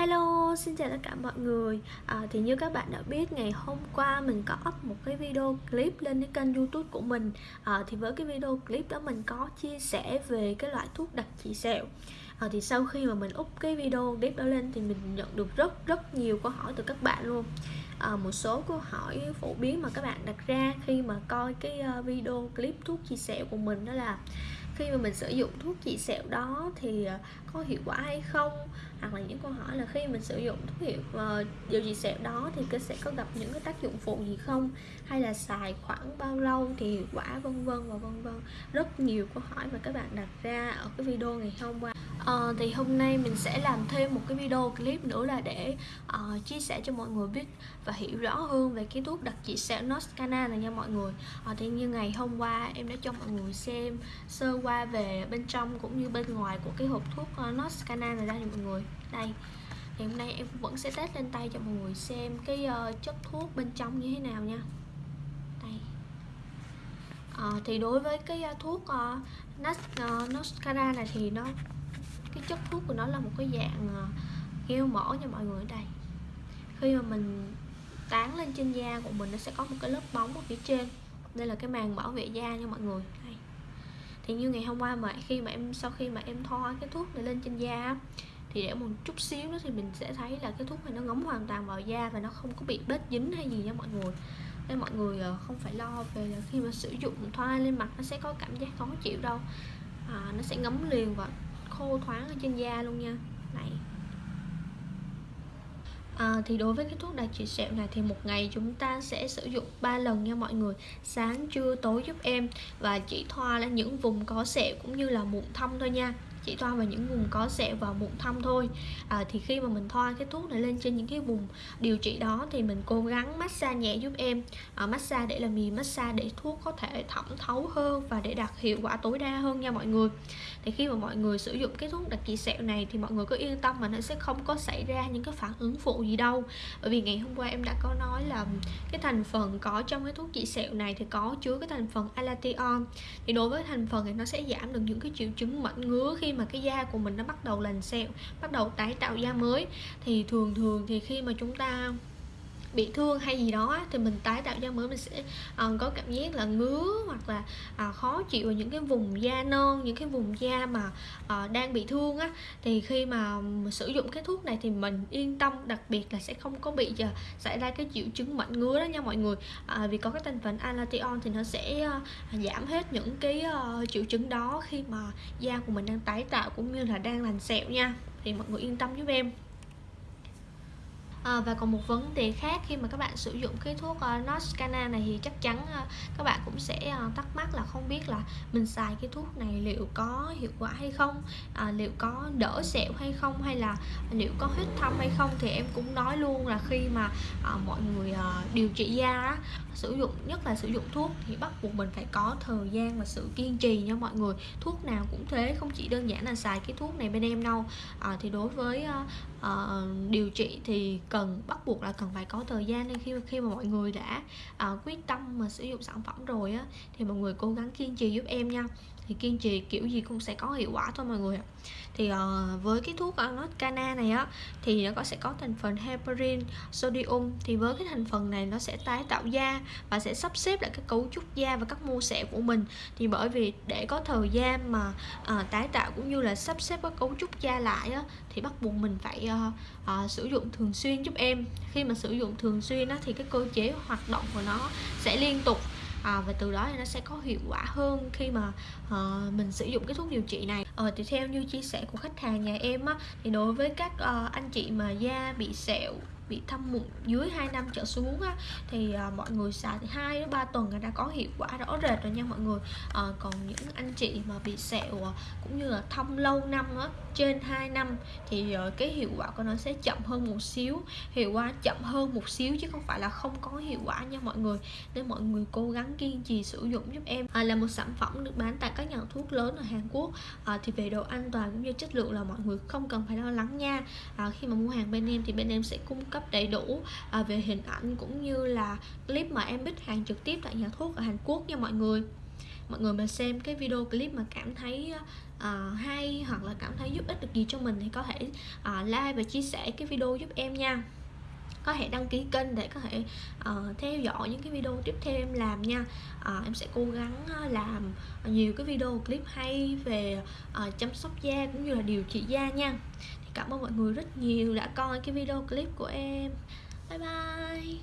Hello, xin chào tất cả mọi người. À, Thì như các bạn đã biết ngày hôm qua mình có up một cái video clip lên cái kênh youtube của mình. À, Thì với cái video clip đó mình có chia sẻ về cái loại thuốc đặc trị sẹo. À, Thì sau khi mà mình up cái video clip đó lên thì mình nhận được rất rất nhiều câu hỏi từ các bạn luôn. À, Một số câu hỏi phổ biến mà các bạn đặt ra khi mà coi cái ờ, video clip thuốc chia sẹo của mình đó là khi mà mình sử dụng thuốc trị sẹo đó thì ờ, có hiệu quả hay không? Hoặc là những câu hỏi là khi mình sử dụng thuốc hiệu uh, điều trị sẹo đó thì sẽ có gặp những cái tác dụng phụ gì không? Hay là xài khoảng bao lâu thì hiệu quả vân vân và vân vân. Rất nhiều câu hỏi mà các bạn đặt ra ở cái video ngày hôm qua. Uh, thì hôm nay mình sẽ làm thêm một cái video clip nữa là để uh, chia sẻ cho mọi người biết và hiểu rõ hơn về cái thuốc đặc trị sẹo Noscana này nha mọi người. Uh, thì như ngày hôm qua em đã cho mọi người xem sơ qua về bên trong cũng như bên ngoài của cái hộp thuốc ờ, Noscana này ra cho mọi người. Đây thì hôm nay em vẫn sẽ test lên tay cho mọi người xem cái uh, chất thuốc bên trong như thế nào nha. Đây. À, thì đối với cái uh, thuốc uh, Nas, uh, Noscara này thì nó cái chất thuốc của nó là một cái dạng uh, gel mỡ nha mọi người. Đây. Khi mà mình tán lên trên da của mình nó sẽ có một cái lớp bóng ở phía trên. Đây là cái màng bảo vệ da nha mọi người. Đây thì như ngày hôm qua mà khi mà em sau khi mà em thoa cái thuốc này lên trên da thì để một chút xíu nữa thì mình sẽ thấy là cái thuốc này nó ngấm hoàn toàn vào da và nó không có bị bết dính hay gì nha mọi người. Nên mọi người ờ, không phải lo về là khi mà sử dụng thoa lên mặt nó sẽ có cảm giác khó chịu đâu. À, nó sẽ ngấm liền và khô thoáng ở trên da luôn nha. Này. À, thì đối với cái thuốc đặc trị sẹo này thì một ngày chúng ta sẽ sử dụng 3 lần nha mọi người. Sáng trưa tối giúp em. Và chỉ thoa lên những vùng có sẹo cũng như là mụn thâm thôi nha chỉ thoa vào những vùng có sẹo và mụn thâm thôi. À, thì khi mà mình thoa cái thuốc này lên trên những cái vùng điều trị đó thì mình cố gắng massage nhẹ giúp em. À, massage để làm gì? Massage để thuốc có thể thẩm thấu hơn và để đạt hiệu quả tối đa hơn nha mọi người. Thì khi mà mọi người sử dụng cái thuốc đặc trị sẹo này thì mọi người cứ yên tâm mà nó sẽ không có xảy ra những cái phản ứng phụ gì đâu. Bởi vì ngày hôm qua em đã có nói là cái thành phần có trong cái thuốc trị sẹo này thì có chứa cái thành phần alation thì đối với thành phần này nó sẽ giảm được những cái triệu chứng mẩn ngứa khi mà mà cái da của mình nó bắt đầu lành sẹo, bắt đầu tái tạo da mới. Thì thường thường thì khi mà chúng ta bị thương hay gì đó thì mình tái tạo da mới mình sẽ uh, có cảm giác là ngứa hoặc là uh, khó chịu ở những cái vùng da non những cái vùng da mà uh, đang bị thương á. Thì khi mà sử dụng cái thuốc này thì mình yên tâm đặc biệt là sẽ không có bị uh, xảy ra cái triệu chứng mẩn ngứa đó nha mọi người. Uh, vì có cái thành phần alation thì nó sẽ uh, giảm hết những cái uh, triệu chứng đó khi mà da của mình đang tái tạo cũng như là đang lành sẹo nha. Thì mọi người yên tâm giúp em à, và còn một vấn đề khác khi mà các bạn sử dụng cái thuốc ờ, uh, Noscana này thì chắc chắn uh, các bạn cũng sẽ uh, thắc mắc là không biết là mình xài cái thuốc này liệu có hiệu quả hay không à, liệu có đỡ sẹo hay không hay là liệu có hết thâm hay không. Thì em cũng nói luôn là khi mà uh, mọi người uh, điều trị da á, sử dụng nhất là sử dụng thuốc thì bắt buộc mình phải có thời gian và sự kiên trì nha mọi người. Thuốc nào cũng thế không chỉ đơn giản là xài cái thuốc này bên em đâu. À, thì đối với uh, uh, điều trị thì cần bắt buộc là cần phải có thời gian nên khi khi mà mọi người đã uh, quyết tâm mà sử dụng sản phẩm rồi á thì mọi người cố gắng kiên trì giúp em nha thì kiên trì kiểu gì cũng sẽ có hiệu quả thôi mọi người ạ. Thì uh, với cái thuốc uh, cana này á thì nó có sẽ có thành phần heparin sodium. Thì với cái thành phần này nó sẽ tái tạo da và sẽ sắp xếp lại cái cấu trúc da và các mô sẹo của mình. Thì bởi vì để có thời gian mà uh, tái tạo cũng như là sắp xếp các cấu trúc da lại á thì bắt buộc mình phải uh, uh, sử dụng thường xuyên giúp em. Khi mà sử dụng thường xuyên á thì cái cơ chế hoạt động của nó sẽ liên tục à, và từ đó thì nó sẽ có hiệu quả hơn khi mà à, mình sử dụng cái thuốc điều trị này. Ờ, thì theo như chia sẻ của khách hàng nhà em á thì đối với các à, anh chị mà da bị sẹo bị thâm mụn dưới 2 năm trở xuống á, thì à, mọi người xài thì hai đến ba tuần là đã có hiệu quả rõ rệt rồi nha mọi người. À, còn những anh chị mà bị sẹo ờ, cũng như là thâm lâu năm á, trên 2 năm thì à, cái hiệu quả của nó sẽ chậm hơn một xíu hiệu quả chậm hơn một xíu chứ không phải là không có hiệu quả nha mọi người. Nên mọi người cố gắng kiên trì sử dụng giúp em. À, là một sản phẩm được bán tại các nhà thuốc lớn ở Hàn Quốc. À, thì về độ an toàn cũng như chất lượng là mọi người không cần phải lo lắng nha. À, khi mà mua hàng bên em thì bên em sẽ cung cấp cấp đầy đủ à, về hình ảnh cũng như là clip mà em bích hàng trực tiếp tại nhà thuốc ở Hàn Quốc nha mọi người. Mọi người mà xem cái video clip mà cảm thấy uh, hay hoặc là cảm thấy giúp ích được gì cho mình thì có thể uh, like và chia sẻ cái video giúp em nha. Có thể đăng ký kênh để có thể uh, theo dõi những cái video tiếp theo em làm nha. Uh, em sẽ cố gắng ờ, làm nhiều cái video clip hay về uh, chăm sóc da cũng như là điều trị da nha cảm ơn mọi người rất nhiều. Đã coi cái video clip của em. Bye bye.